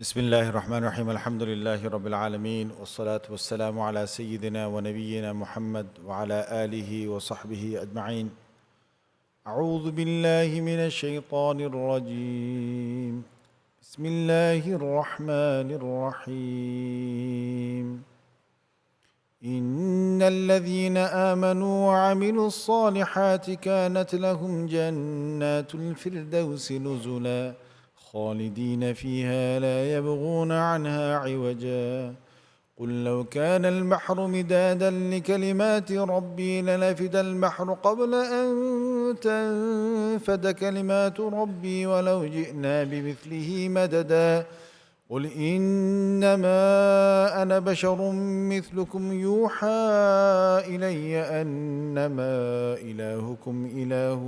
بسم الله الرحمن الرحيم الحمد لله رب العالمين والصلاة والسلام على سيدنا ونبينا محمد وعلى آله وصحبه أجمعين أعوذ بالله من الشيطان الرجيم بسم الله الرحمن الرحيم إن الذين آمنوا وعملوا الصالحات كانت لهم جنات الفردوس نزلاً خالدين فيها لا يبغون عنها عوجا. قل لو كان البحر مدادا لكلمات ربي لنفد البحر قبل أن تنفد كلمات ربي ولو جئنا بمثله مددا. قل إنما أنا بشر مثلكم يوحى إلي أنما إلهكم إله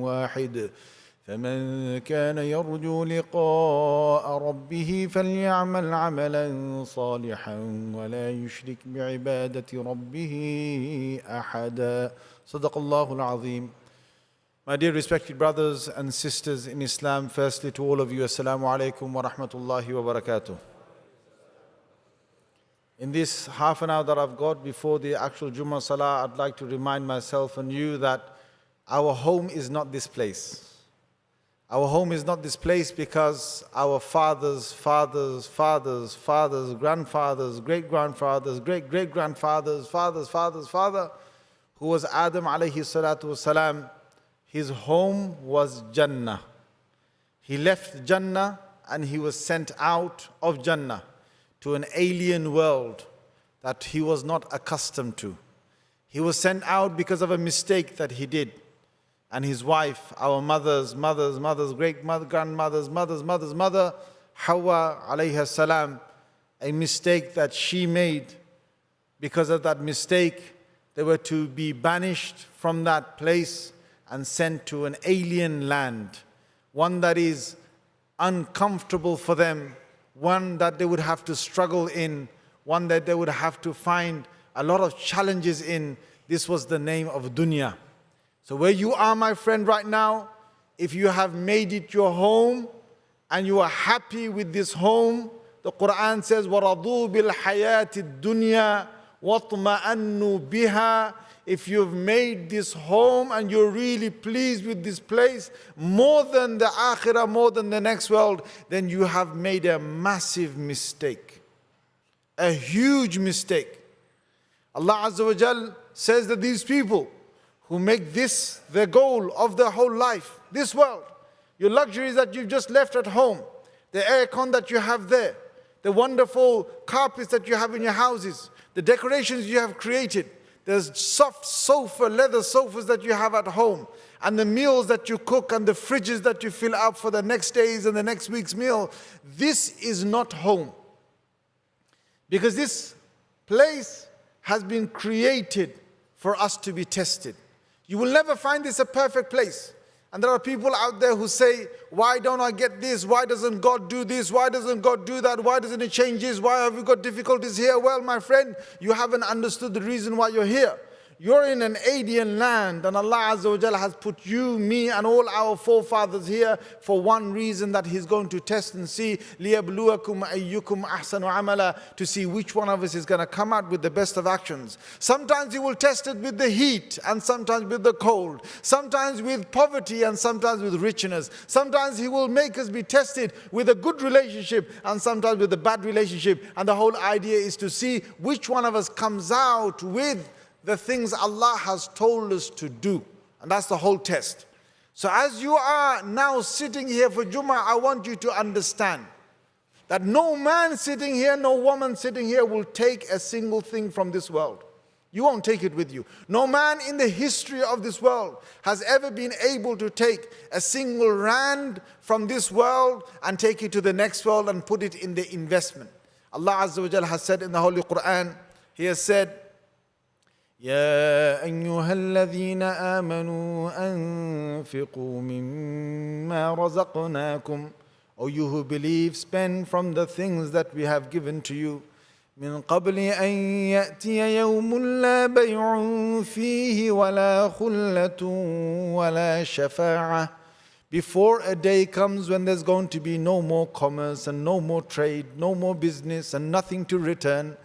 واحد. فمن كان يرجو لقاء ربه فليعمل عملا صالحا ولا يشرك بعبادة ربه أحدا صدق الله العظيم My dear respected brothers and sisters in Islam, firstly to all of you, Assalamu alaikum wa rahmatullahi wa barakatuh. In this half an hour that I've got before the actual Jummah Salah, I'd like to remind myself and you that our home is not this place. Our home is not this place because our fathers, fathers, fathers, fathers, grandfathers, great grandfathers, great great grandfathers, fathers, fathers, father, who was Adam alayhi salatu wasalam, his home was Jannah. He left Jannah and he was sent out of Jannah to an alien world that he was not accustomed to. He was sent out because of a mistake that he did and his wife, our mothers, mothers, mothers, great mother, grandmothers, mothers, mothers, mother, Hawa alayhi salam, a mistake that she made. Because of that mistake, they were to be banished from that place and sent to an alien land, one that is uncomfortable for them, one that they would have to struggle in, one that they would have to find a lot of challenges in. This was the name of dunya. So where you are, my friend, right now, if you have made it your home and you are happy with this home, the Quran says, وَرَضُوا بِالْحَيَاةِ الدُّنْيَا وَاطْمَأَنُّوا بِهَا If you've made this home and you're really pleased with this place, more than the akhirah, more than the next world, then you have made a massive mistake. A huge mistake. Allah Azza wa Jal says that these people, who make this the goal of their whole life, this world, your luxuries that you've just left at home, the aircon that you have there, the wonderful carpets that you have in your houses, the decorations you have created, the soft sofa, leather sofas that you have at home, and the meals that you cook and the fridges that you fill up for the next day's and the next week's meal. This is not home. Because this place has been created for us to be tested. You will never find this a perfect place. And there are people out there who say, why don't I get this? Why doesn't God do this? Why doesn't God do that? Why doesn't it change this? Why have we got difficulties here? Well, my friend, you haven't understood the reason why you're here. You're in an alien land and Allah Azza wa Jalla has put you, me and all our forefathers here for one reason that He's going to test and see لِيَبْلُوَكُمْ أَيُّكُمْ أَحْسَنُ عَمَلًا to see which one of us is going to come out with the best of actions. Sometimes He will test it with the heat and sometimes with the cold. Sometimes with poverty and sometimes with richness. Sometimes He will make us be tested with a good relationship and sometimes with a bad relationship. And the whole idea is to see which one of us comes out with the things Allah has told us to do. And that's the whole test. So as you are now sitting here for Jummah, I want you to understand that no man sitting here, no woman sitting here will take a single thing from this world. You won't take it with you. No man in the history of this world has ever been able to take a single rand from this world and take it to the next world and put it in the investment. Allah Azza wa Jalla has said in the Holy Quran, He has said, يا ايها الذين امنوا انفقوا مما رزقناكم O you who believe spend from the things that we have given to you من قبل ان ياتي يوم لا بيع فيه ولا خله ولا شفاعه before a day comes when there's going to be no more commerce and no more trade, no more business and nothing to return,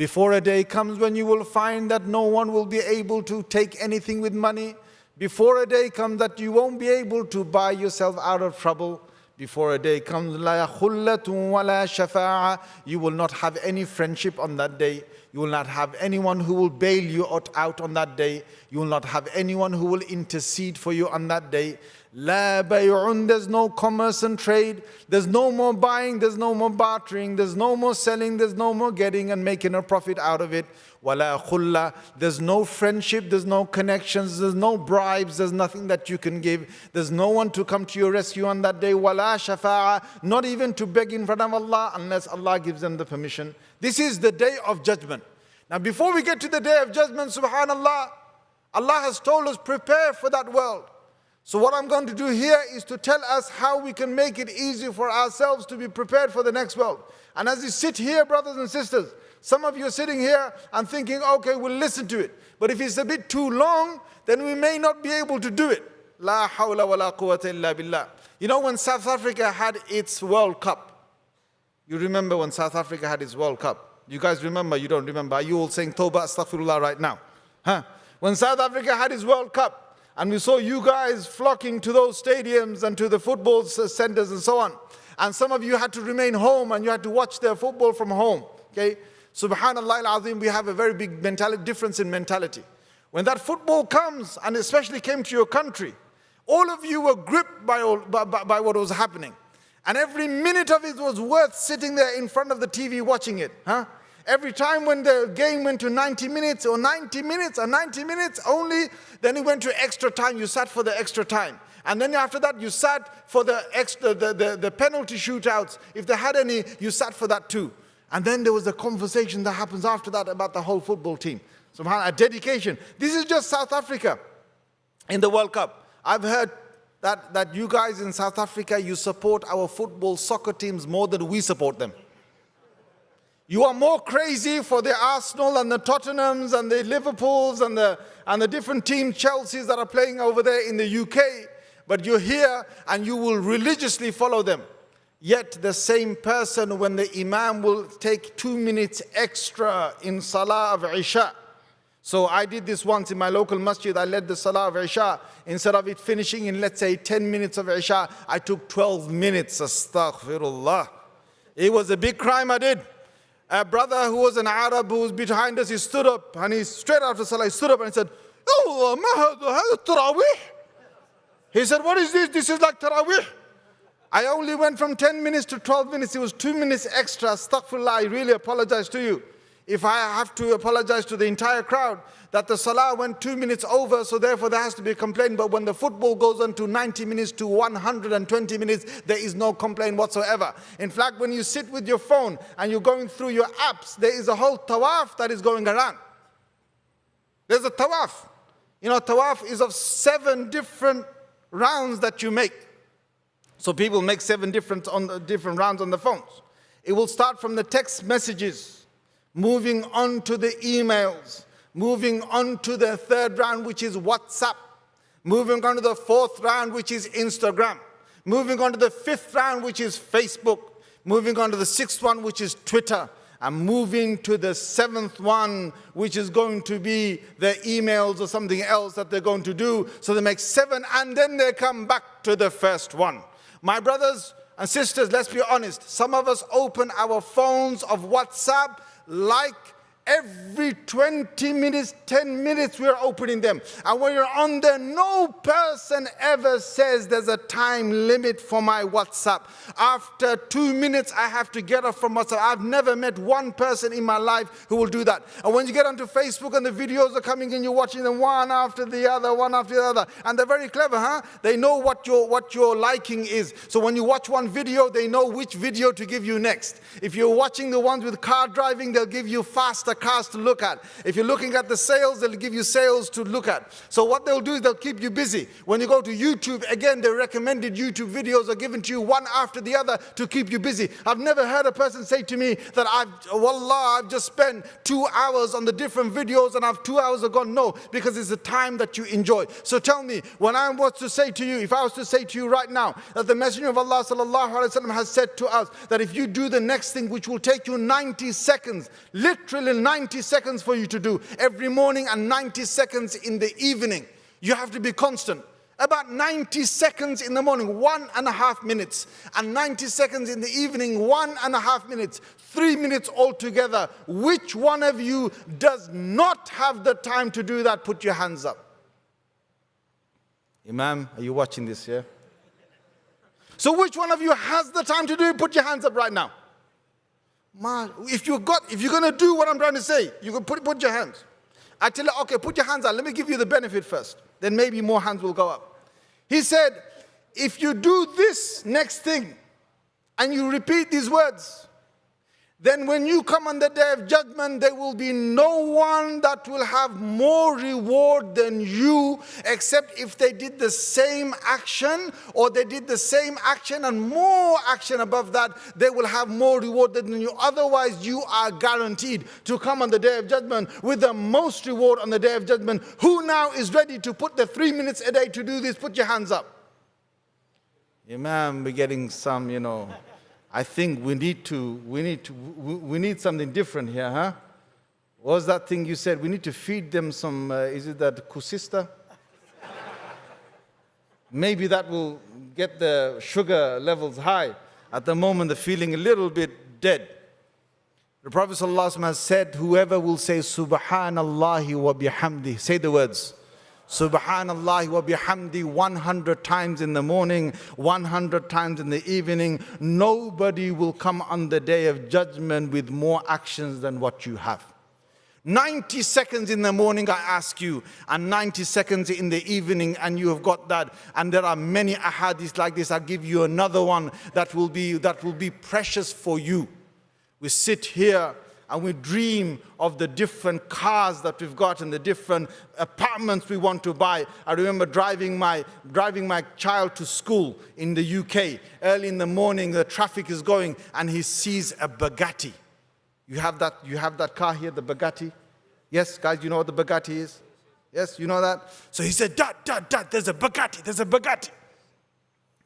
before a day comes when you will find that no one will be able to take anything with money, before a day comes that you won't be able to buy yourself out of trouble, before a day comes, you will not have any friendship on that day. You will not have anyone who will bail you out on that day. You will not have anyone who will intercede for you on that day. La bay'un, there's no commerce and trade. There's no more buying, there's no more bartering, there's no more selling, there's no more getting and making a profit out of it. Wala khulla, there's no friendship, there's no connections, there's no bribes, there's nothing that you can give. There's no one to come to your rescue on that day. Wala shafa'a, not even to beg in front of Allah unless Allah gives them the permission. This is the day of judgment. Now before we get to the day of judgment, subhanallah, Allah has told us prepare for that world. So what I'm going to do here is to tell us how we can make it easy for ourselves to be prepared for the next world. And as you sit here, brothers and sisters, some of you are sitting here and thinking, okay, we'll listen to it. But if it's a bit too long, then we may not be able to do it. La hawla wa la quwwata illa billah. You know when South Africa had its World Cup, you remember when South Africa had its World Cup? You guys remember, you don't remember. Are you all saying Toba Astaghfirullah right now? Huh? When South Africa had its World Cup, and we saw you guys flocking to those stadiums and to the football centers and so on. And some of you had to remain home and you had to watch their football from home. Okay? Subhanallah al-Azim, we have a very big mentality, difference in mentality. When that football comes, and especially came to your country, all of you were gripped by, all, by, by, by what was happening. And every minute of it was worth sitting there in front of the TV watching it. Huh? Every time when the game went to 90 minutes or 90 minutes or 90 minutes only, then it went to extra time. You sat for the extra time. And then after that, you sat for the, extra, the, the, the penalty shootouts. If they had any, you sat for that too. And then there was a conversation that happens after that about the whole football team. Subhanallah, a dedication. This is just South Africa in the World Cup. I've heard that, that you guys in South Africa, you support our football soccer teams more than we support them. You are more crazy for the Arsenal and the Tottenhams and the Liverpools and the, and the different team Chelseas that are playing over there in the UK, but you're here and you will religiously follow them. Yet the same person, when the Imam will take two minutes extra in Salah of Isha, so I did this once in my local masjid. I led the Salah of Isha. Instead of it finishing in, let's say, 10 minutes of Isha, I took 12 minutes. Astaghfirullah. It was a big crime I did a brother who was an Arab who was behind us, he stood up and he straight after Salah, he stood up and he said, oh, Allah, He said, what is this? This is like Taraweeh. I only went from 10 minutes to 12 minutes. It was two minutes extra. Astaghfirullah, I really apologize to you if I have to apologize to the entire crowd that the salah went two minutes over, so therefore there has to be a complaint. But when the football goes on to 90 minutes to 120 minutes, there is no complaint whatsoever. In fact, when you sit with your phone and you're going through your apps, there is a whole tawaf that is going around. There's a tawaf. You know, tawaf is of seven different rounds that you make. So people make seven different, on the, different rounds on the phones. It will start from the text messages moving on to the emails, moving on to the third round, which is WhatsApp, moving on to the fourth round, which is Instagram, moving on to the fifth round, which is Facebook, moving on to the sixth one, which is Twitter, and moving to the seventh one, which is going to be the emails or something else that they're going to do. So they make seven, and then they come back to the first one. My brothers and sisters, let's be honest. Some of us open our phones of WhatsApp like every 20 minutes, 10 minutes, we're opening them. And when you're on there, no person ever says there's a time limit for my WhatsApp. After two minutes, I have to get off from WhatsApp. I've never met one person in my life who will do that. And when you get onto Facebook and the videos are coming in, you're watching them one after the other, one after the other. And they're very clever, huh? They know what your, what your liking is. So when you watch one video, they know which video to give you next. If you're watching the ones with car driving, they'll give you faster cars to look at. If you're looking at the sales, they'll give you sales to look at. So what they'll do is they'll keep you busy. When you go to YouTube, again, the recommended YouTube videos are given to you one after the other to keep you busy. I've never heard a person say to me that I've, wallah, I've just spent two hours on the different videos and I've two hours gone. No, because it's the time that you enjoy. So tell me, when I was to say to you, if I was to say to you right now that the Messenger of Allah sallallahu alaihi wasallam has said to us that if you do the next thing which will take you 90 seconds, literally 90 seconds for you to do every morning and 90 seconds in the evening, you have to be constant about 90 seconds in the morning, one and a half minutes, and 90 seconds in the evening, one and a half minutes, three minutes altogether. Which one of you does not have the time to do that? Put your hands up. Imam, are you watching this here? So which one of you has the time to do it? Put your hands up right now. If you got, if you're gonna do what I'm trying to say, you can put, put your hands. I tell her, okay, put your hands out. Let me give you the benefit first. Then maybe more hands will go up. He said, if you do this next thing and you repeat these words, then when you come on the day of judgment, there will be no one that will have more reward than you, except if they did the same action or they did the same action and more action above that, they will have more reward than you. Otherwise, you are guaranteed to come on the day of judgment with the most reward on the day of judgment. Who now is ready to put the three minutes a day to do this? Put your hands up. Imam, we're getting some, you know. I think we need to, we need to, we need something different here, huh? What was that thing you said? We need to feed them some, uh, is it that koeksister? Maybe that will get the sugar levels high. At the moment, they're feeling a little bit dead. The Prophet ﷺ has said, whoever will say Subhanallah wa bihamdi, say the words, Subhanallah wa bihamdi 100 times in the morning, 100 times in the evening. Nobody will come on the day of judgment with more actions than what you have. 90 seconds in the morning, I ask you, and 90 seconds in the evening, and you have got that. And there are many ahadith like this. I'll give you another one that will be, that will be precious for you. We sit here and we dream of the different cars that we've got and the different apartments we want to buy. I remember driving my, driving my child to school in the UK. Early in the morning, the traffic is going and he sees a Bugatti. You have that, you have that car here, the Bugatti? Yes, guys, you know what the Bugatti is? Yes, you know that? So he said, Dad, Dad, Dad, there's a Bugatti, there's a Bugatti.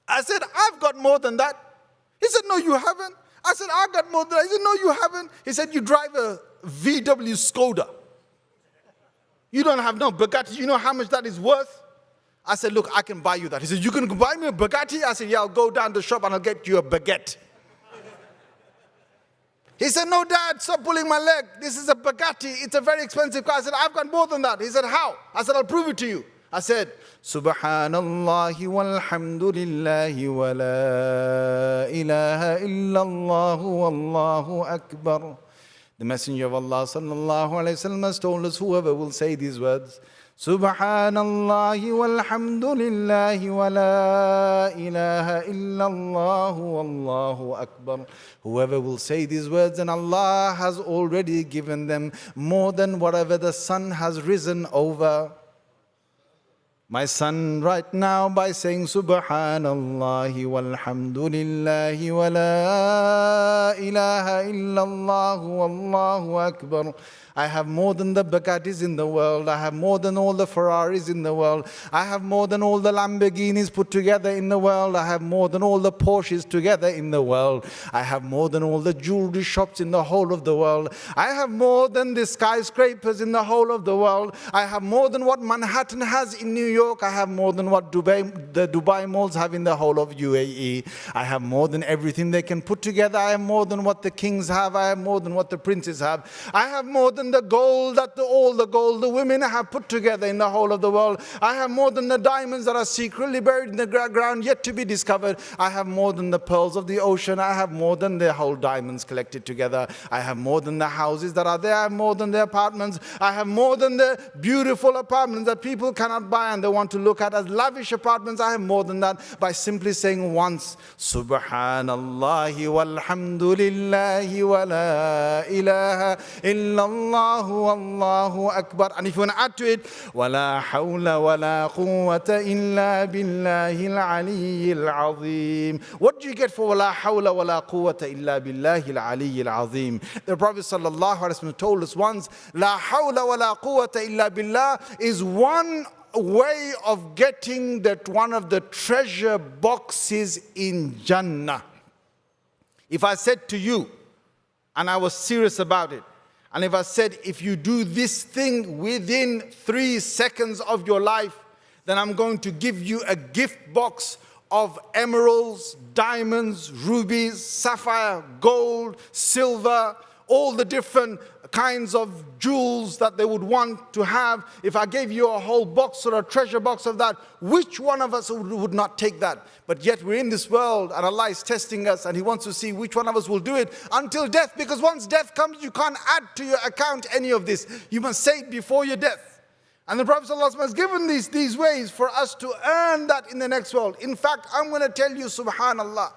I said, I've got more than that. He said, no, you haven't. I said, I got more than that. He said, no, you haven't. He said, you drive a VW Skoda. You don't have no Bugatti. You know how much that is worth? I said, look, I can buy you that. He said, you can buy me a Bugatti? I said, yeah, I'll go down the shop and I'll get you a baguette. He said, no, dad, stop pulling my leg. This is a Bugatti. It's a very expensive car. I said, I've got more than that. He said, how? I said, I'll prove it to you. I said, Subhanallah walhamdulillah wa la ilaha illallah wallahu akbar. The Messenger of Allah sallallahu alayhi wasallam has told us whoever will say these words, Subhanallah walhamdulillah wa la ilaha illallah wallahu akbar. Whoever will say these words and Allah has already given them more than whatever the sun has risen over. My son right now by saying Subhanallah walhamdulillah wa la ilaha illallah wallahu akbar. I have more than the Bugattis in the world. I have more than all the Ferraris in the world. I have more than all the Lamborghinis put together in the world. I have more than all the Porsches together in the world. I have more than all the jewelry shops in the whole of the world. I have more than the skyscrapers in the whole of the world. I have more than what Manhattan has in New York. I have more than what Dubai, the Dubai malls have in the whole of UAE. I have more than everything they can put together. I have more than what the kings have. I have more than what the princes have. I have more than than the gold that the, all the gold the women have put together in the whole of the world. I have more than the diamonds that are secretly buried in the ground yet to be discovered. I have more than the pearls of the ocean. I have more than the whole diamonds collected together. I have more than the houses that are there. I have more than the apartments. I have more than the beautiful apartments that people cannot buy and they want to look at as lavish apartments. I have more than that by simply saying once, Subhanallah walhamdulillahi wa la ilaha illallah. Allahu, Allahu Akbar. And if you want to add to it, وَلَا حَوْلَ وَلَا قُوَّةَ إِلَّا بِاللَّهِ الْعَلِيِّ الْعَظِيمِ What do you get for وَلَا حَوْلَ وَلَا قُوَّةَ إِلَّا بِاللَّهِ الْعَلِيِّ الْعَظِيمِ The Prophet sallallahu alaihi wasallam told us once, لَا حَوْلَ وَلَا قُوَّةَ إِلَّا بِاللَّهِ is one way of getting that one of the treasure boxes in Jannah. If I said to you, and I was serious about it, and if I said, if you do this thing within three seconds of your life, then I'm going to give you a gift box of emeralds, diamonds, rubies, sapphire, gold, silver, all the different kinds of jewels that they would want to have, if I gave you a whole box or a treasure box of that, which one of us would, not take that? But yet we're in this world and Allah is testing us and He wants to see which one of us will do it until death. Because once death comes, you can't add to your account any of this. You must say it before your death. And the Prophet has given these, these ways for us to earn that in the next world. In fact, I'm going to tell you, subhanAllah,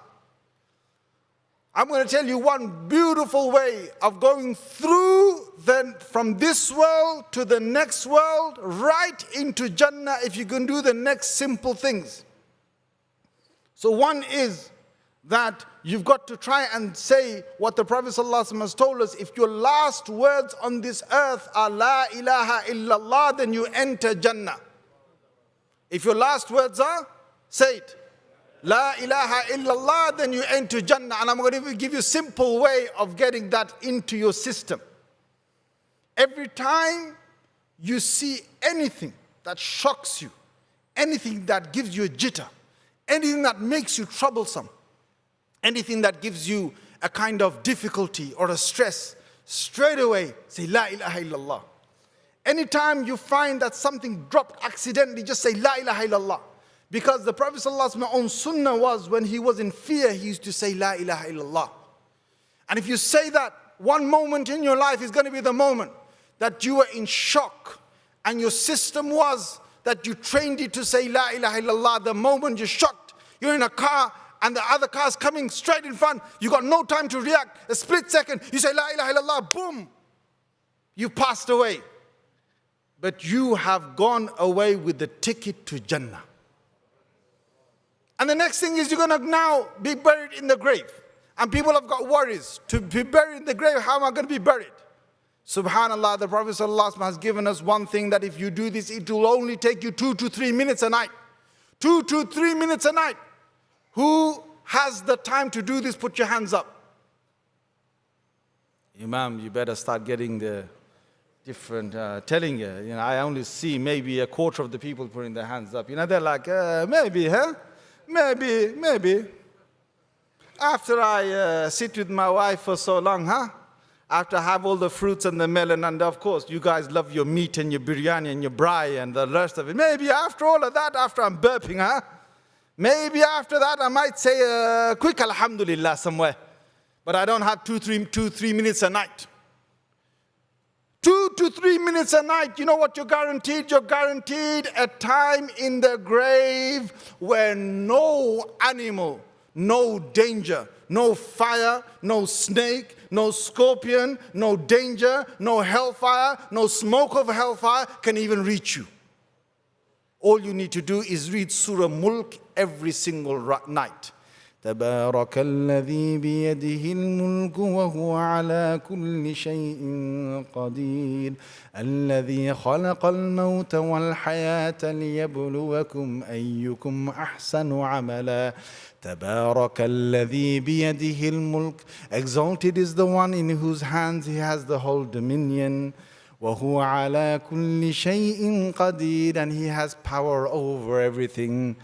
I'm going to tell you one beautiful way of going through then from this world to the next world, right into Jannah, if you can do the next simple things. So one is that you've got to try and say what the Prophet has told us. If your last words on this earth are La ilaha illallah, then you enter Jannah. If your last words are, say it. La ilaha illallah, then you enter Jannah. And I'm going to give you a simple way of getting that into your system. Every time you see anything that shocks you, anything that gives you a jitter, anything that makes you troublesome, anything that gives you a kind of difficulty or a stress, straight away say La ilaha illallah. Anytime you find that something dropped accidentally, just say La ilaha illallah. Because the Prophet ﷺ's own sunnah was when he was in fear, he used to say, La ilaha illallah. And if you say that, one moment in your life is going to be the moment that you were in shock and your system was that you trained it to say La ilaha illallah. The moment you're shocked, you're in a car and the other car's coming straight in front, you got no time to react. A split second, you say La ilaha illallah, boom, you passed away. But you have gone away with the ticket to Jannah. And the next thing is you're going to now be buried in the grave. And people have got worries. To be buried in the grave, how am I going to be buried? Subhanallah, the Prophet has given us one thing that if you do this, it will only take you two to three minutes a night. Two to three minutes a night. Who has the time to do this? Put your hands up. Imam, you better start getting the different, uh, telling you, you know, I only see maybe a quarter of the people putting their hands up. You know, they're like, uh, maybe, huh? Maybe, maybe. After I uh, sit with my wife for so long, huh? After I have all the fruits and the melon, and of course, you guys love your meat and your biryani and your braai and the rest of it. Maybe after all of that, after I'm burping, huh? Maybe after that, I might say a quick alhamdulillah somewhere. But I don't have two, three, two, three minutes a night. Two to three minutes a night, you know what you're guaranteed? You're guaranteed a time in the grave where no animal, no danger, no fire, no snake, no scorpion, no danger, no hellfire, no smoke of hellfire can even reach you. All you need to do is read Surah Mulk every single night. تبارك الذي بيده الملك وهو على كل شيء قدير. الذي خلق الموت والحياة ليبلوكم أيكم أحسن عملا. تبارك الذي بيده الملك. Exalted is the one in whose hands he has the whole dominion. وهو على كل شيء قدير and he has power over everything.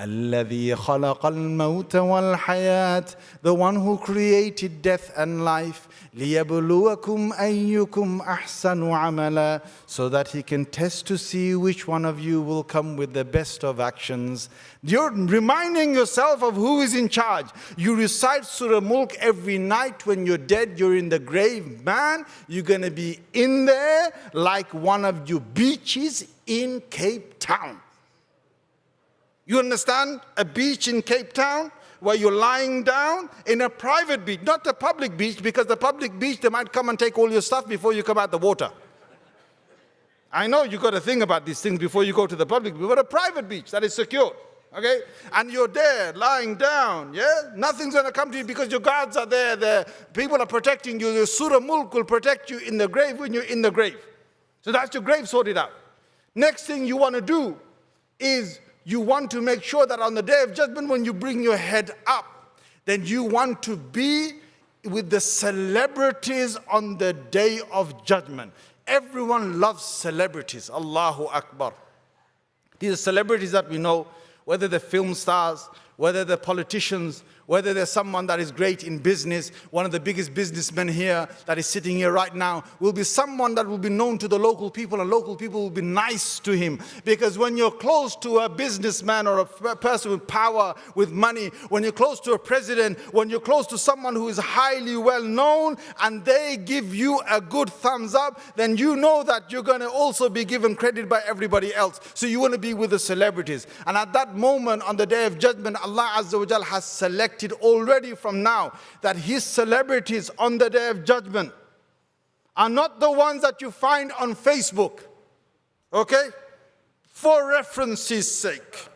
الذي خلق الموت والحياة the one who created death and life ليبلوكم أيكم أحسن عملا so that he can test to see which one of you will come with the best of actions you're reminding yourself of who is in charge you recite Surah Mulk every night when you're dead you're in the grave man you're going to be in there like one of your beaches in Cape Town you understand? A beach in Cape Town where you're lying down in a private beach, not a public beach, because the public beach, they might come and take all your stuff before you come out the water. I know you got to think about these things before you go to the public beach, but a private beach that is secure, okay? And you're there, lying down, yeah? Nothing's going to come to you because your guards are there, the people are protecting you. Your Surah Mulk will protect you in the grave when you're in the grave. So that's your grave sorted out. Next thing you want to do is you want to make sure that on the day of judgment, when you bring your head up, then you want to be with the celebrities on the day of judgment. Everyone loves celebrities. Allahu Akbar. These are celebrities that we know, whether they're film stars, whether they're politicians, whether there's someone that is great in business, one of the biggest businessmen here that is sitting here right now, will be someone that will be known to the local people and local people will be nice to him. Because when you're close to a businessman or a person with power, with money, when you're close to a president, when you're close to someone who is highly well known and they give you a good thumbs up, then you know that you're going to also be given credit by everybody else. So you want to be with the celebrities. And at that moment on the day of judgment, Allah Azza wa Jal has selected already from now that his celebrities on the day of judgment are not the ones that you find on Facebook, okay? For reference's sake.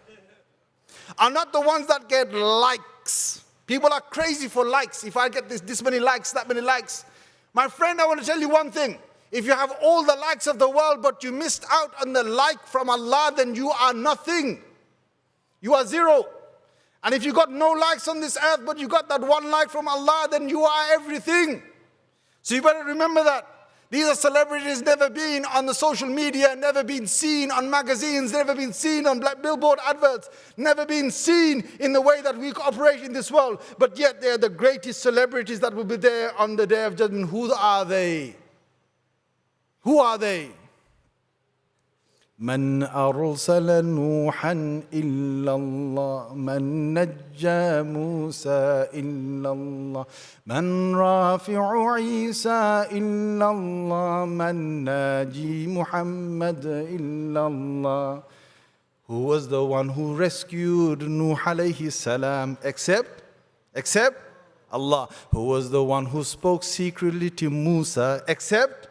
Are not the ones that get likes. People are crazy for likes. If I get this, this many likes, that many likes. My friend, I want to tell you one thing. If you have all the likes of the world, but you missed out on the like from Allah, then you are nothing. You are zero. And if you got no likes on this earth, but you got that one like from Allah, then you are everything. So you better remember that. These are celebrities never been on the social media, never been seen on magazines, never been seen on black billboard adverts, never been seen in the way that we operate in this world. But yet they are the greatest celebrities that will be there on the day of judgment. Who are they? Who are they? من أرسل نوحا إلا الله من نجى موسى إلا الله من رافع عيسى إلا الله من ناجي محمد إلا الله Who was the one who rescued Nuh alayhi salam except except Allah who was the one who spoke secretly to Musa except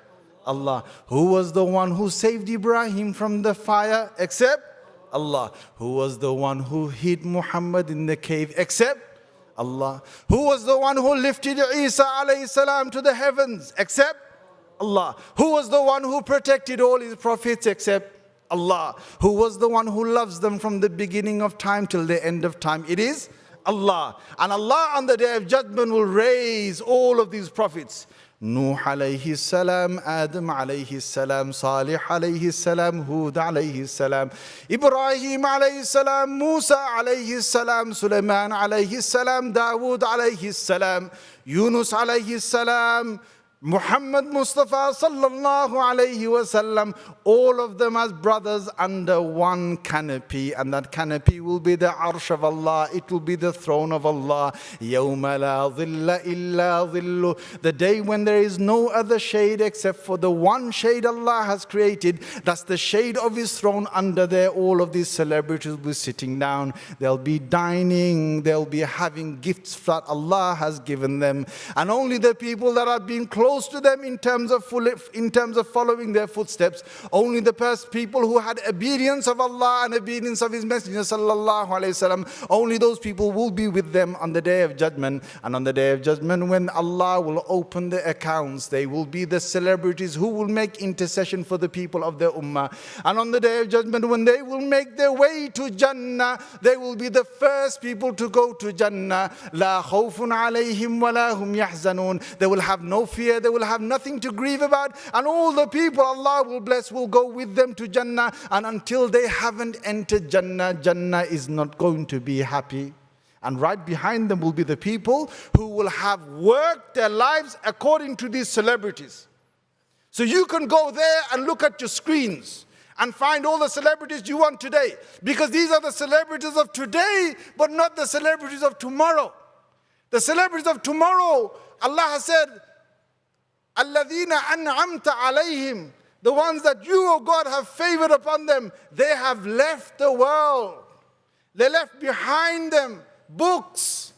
Allah. Who was the one who saved Ibrahim from the fire except Allah? Who was the one who hid Muhammad in the cave except Allah? Who was the one who lifted Isa alayhi salam to the heavens except Allah? Who was the one who protected all his prophets except Allah? Who was the one who loves them from the beginning of time till the end of time? It is Allah. And Allah on the day of judgment will raise all of these prophets. نوح عليه السلام آدم عليه السلام صالح عليه السلام هود عليه السلام إبراهيم عليه السلام موسى عليه السلام سليمان عليه السلام داود عليه السلام يونس عليه السلام Muhammad Mustafa sallallahu alayhi wasallam, all of them as brothers under one canopy, and that canopy will be the arsh of Allah, it will be the throne of Allah. يَوْمَ لَا ظِلَّ إِلَّا ظِلُّ The day when there is no other shade except for the one shade Allah has created, that's the shade of His throne. Under there, all of these celebrities will be sitting down, they'll be dining, they'll be having gifts that Allah has given them, and only the people that are being close close to them in terms of, full, in terms of following their footsteps. Only the people who had obedience of Allah and obedience of His Messenger sallallahu alaihi wasallam, only those people will be with them on the day of judgment. And on the day of judgment, when Allah will open the accounts, they will be the celebrities who will make intercession for the people of their ummah. And on the day of judgment, when they will make their way to Jannah, they will be the first people to go to Jannah. لا خوف عليهم ولا هم يحزنون. They will have no fear they will have nothing to grieve about, and all the people Allah will bless will go with them to Jannah. And until they haven't entered Jannah, Jannah is not going to be happy. And right behind them will be the people who will have worked their lives according to these celebrities. So you can go there and look at your screens and find all the celebrities you want today. Because these are the celebrities of today, but not the celebrities of tomorrow. The celebrities of tomorrow, Allah has said, the ones that you, O oh God, have favored upon them. They have left the world. They left behind them books,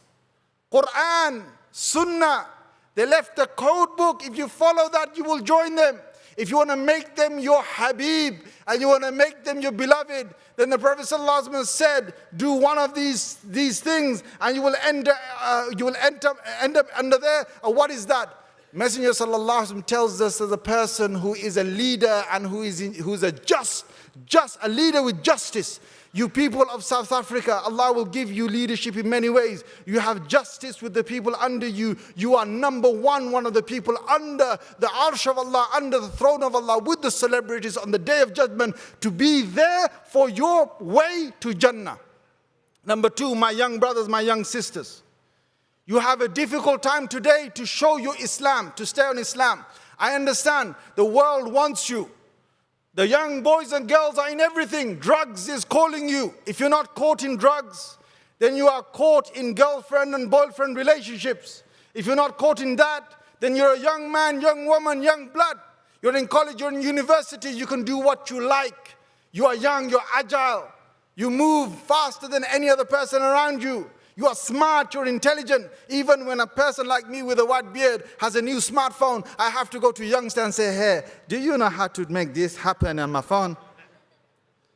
Quran, Sunnah. They left the code book. If you follow that, you will join them. If you want to make them your Habib and you want to make them your beloved, then the Prophet ﷺ said, do one of these, these things and you will, end, uh, you will end, up, end up under there. Uh, what is that? Messenger ﷺ tells us as a person who is a leader and who is, in, who is a just, just, a leader with justice. You people of South Africa, Allah will give you leadership in many ways. You have justice with the people under you. You are number one, one of the people under the arsh of Allah, under the throne of Allah, with the celebrities on the day of judgment to be there for your way to Jannah. Number two, my young brothers, my young sisters. You have a difficult time today to show your Islam, to stay on Islam. I understand the world wants you. The young boys and girls are in everything. Drugs is calling you. If you're not caught in drugs, then you are caught in girlfriend and boyfriend relationships. If you're not caught in that, then you're a young man, young woman, young blood. You're in college, you're in university, you can do what you like. You are young, you're agile. You move faster than any other person around you. You are smart, you're intelligent. Even when a person like me with a white beard has a new smartphone, I have to go to youngster and say, hey, do you know how to make this happen on my phone?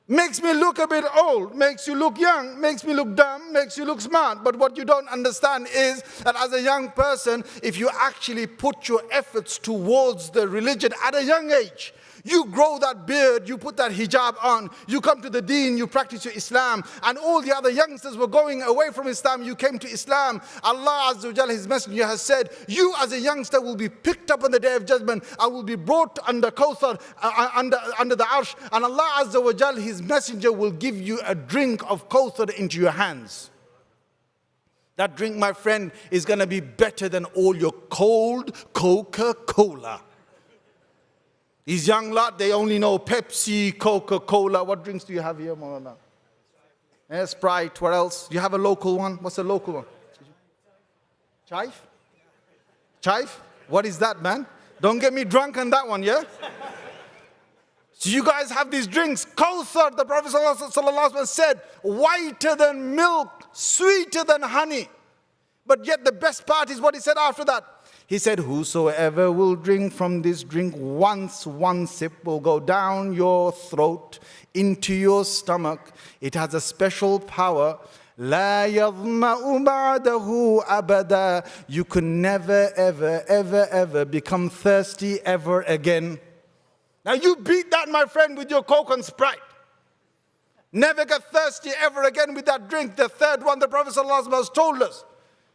Makes me look a bit old, makes you look young, makes me look dumb, makes you look smart. But what you don't understand is that as a young person, if you actually put your efforts towards the religion at a young age, you grow that beard, you put that hijab on, you come to the deen, you practice your Islam, and all the other youngsters were going away from Islam, you came to Islam. Allah Azza wa Jal, His Messenger has said, you as a youngster will be picked up on the day of judgment, I will be brought under Kawthar, uh, uh, under, under the Arsh, and Allah Azza wa Jal, His Messenger will give you a drink of Kawthar into your hands. That drink, my friend, is going to be better than all your cold Coca-Cola. These young lot, they only know Pepsi, Coca-Cola. What drinks do you have here, Maulana? Eh, Sprite, what else? Do you have a local one? What's a local one? Chive? Chive? What is that, man? Don't get me drunk on that one, yeah? So you guys have these drinks. Kawthar, the Prophet ﷺ said, whiter than milk, sweeter than honey. But yet the best part is what he said after that. He said, Whosoever will drink from this drink once, one sip will go down your throat into your stomach. It has a special power. لا يظمأ بعده أبدا You can never, ever, ever, ever become thirsty ever again. Now you beat that, my friend, with your Coke and Sprite. Never get thirsty ever again with that drink. The third one, the Prophet ﷺ has told us.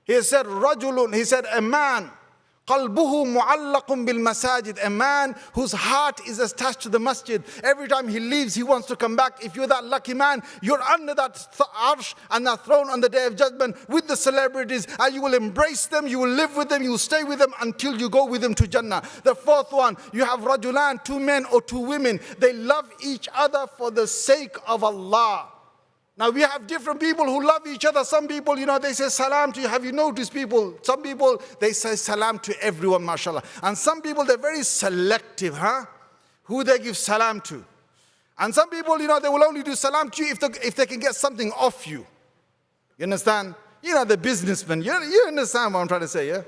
He said, Rajulun, he said, a man قلبه معلق بالمساجد a man whose heart is attached to the masjid every time he leaves he wants to come back if you're that lucky man you're under that arsh and that throne on the day of judgment with the celebrities and you will embrace them you will live with them you will stay with them until you go with them to Jannah the fourth one you have rajulan two men or two women they love each other for the sake of Allah now we have different people who love each other. Some people, you know, they say salam to you. Have you noticed people? Some people, they say salam to everyone, mashallah. And some people, they're very selective, huh? Who they give salam to. And some people, you know, they will only do salam to you if they, if they can get something off you. You understand? You know, the businessmen. You, you understand what I'm trying to say, yeah?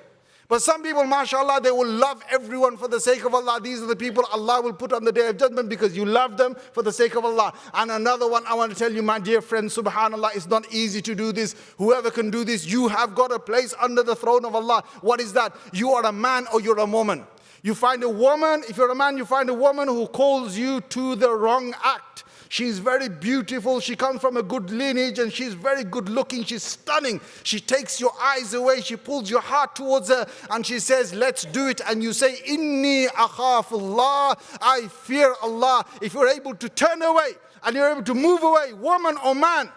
But some people, mashallah, they will love everyone for the sake of Allah. These are the people Allah will put on the day of judgment because you love them for the sake of Allah. And another one, I want to tell you, my dear friend, subhanallah, it's not easy to do this. Whoever can do this, you have got a place under the throne of Allah. What is that? You are a man or you're a woman. You find a woman, if you're a man, you find a woman who calls you to the wrong act. She's very beautiful. She comes from a good lineage and she's very good looking. She's stunning. She takes your eyes away. She pulls your heart towards her and she says, Let's do it. And you say, Inni akhafullah. I fear Allah. If you're able to turn away and you're able to move away, woman or man,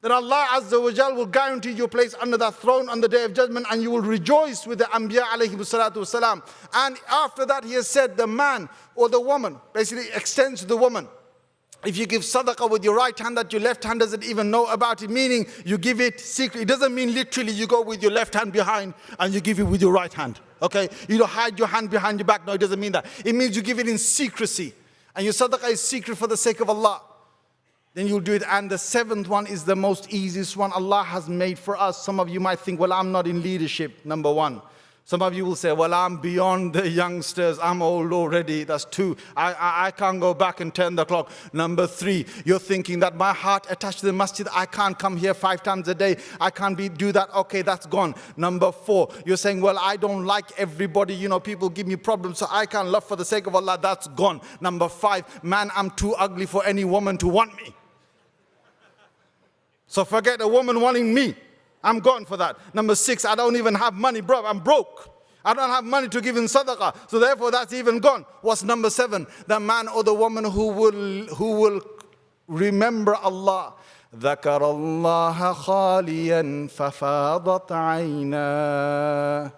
then Allah Azza wa Jal will guarantee your place under that throne on the day of judgment and you will rejoice with the Anbiya alayhi salatu. And after that he has said the man or the woman basically extends to the woman. If you give sadaqah with your right hand that your left hand doesn't even know about it, meaning you give it secretly. It doesn't mean literally you go with your left hand behind and you give it with your right hand. Okay? You don't hide your hand behind your back. No, it doesn't mean that. It means you give it in secrecy. And your sadaqah is secret for the sake of Allah. then you'll do it. And the seventh one is the most easiest one Allah has made for us. Some of you might think, well, I'm not in leadership, number one. Some of you will say, well, I'm beyond the youngsters. I'm old already. That's two. I, I, I, can't go back and turn the clock. Number three, you're thinking that my heart attached to the masjid, I can't come here five times a day. I can't be, do that. Okay, that's gone. Number four, you're saying, well, I don't like everybody. You know, people give me problems, so I can't love for the sake of Allah. That's gone. Number five, man, I'm too ugly for any woman to want me. So forget a woman wanting me. I'm gone for that. Number six, I don't even have money, bro. I'm broke. I don't have money to give in sadaqah. So therefore, that's even gone. What's number seven? The man or the woman who will, who will remember Allah. ذكر الله خاليا ففاضت عيناه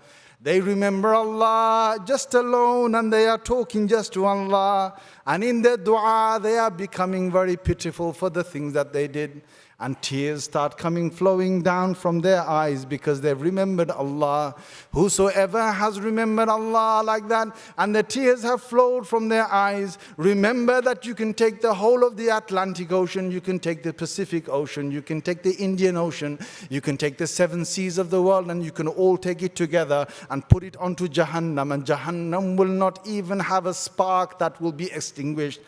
they remember Allah just alone and they are talking just to Allah. And in their dua, they are becoming very pitiful for the things that they did and tears start coming flowing down from their eyes because they've remembered Allah. Whosoever has remembered Allah like that and the tears have flowed from their eyes, remember that you can take the whole of the Atlantic Ocean, you can take the Pacific Ocean, you can take the Indian Ocean, you can take the seven seas of the world and you can all take it together and put it onto Jahannam and Jahannam will not even have a spark that will be extinguished.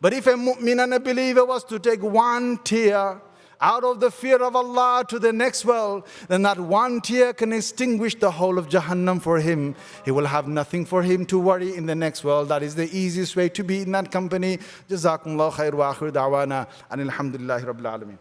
But if a mu'min and a believer was to take one tear out of the fear of Allah to the next world, then that one tear can extinguish the whole of Jahannam for him. He will have nothing for him to worry in the next world. That is the easiest way to be in that company. Jazakumullah khair wa akhir da'wana and alhamdulillahi rabbil alameen.